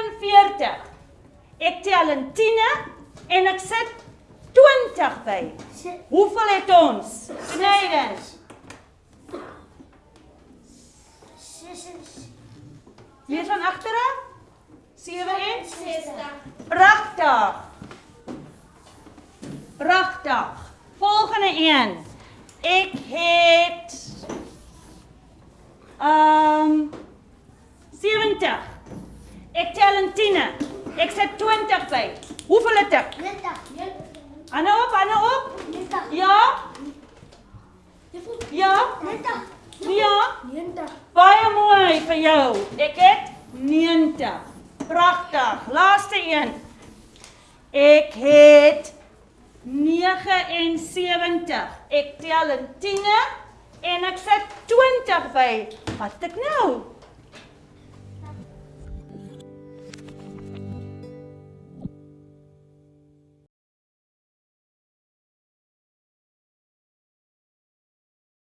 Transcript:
47. Ek tel in tiene en ek sit 20 by. Hoeveel het ons? Snyden. Lees van agteraf. 67. Pragtig. Pragtig. Volgende een. Ek het ehm Ek tel in tiene. Ek sit 20 by. Hoeveel het ek? Anne op, Anne op. Ja? Ja? Ja? Baie mooi vir jou. Ek het 90. Pragtig. Laaste een. Ek het 79. Ek tel in tiene en ek sit 20 by. Wat het ek nou?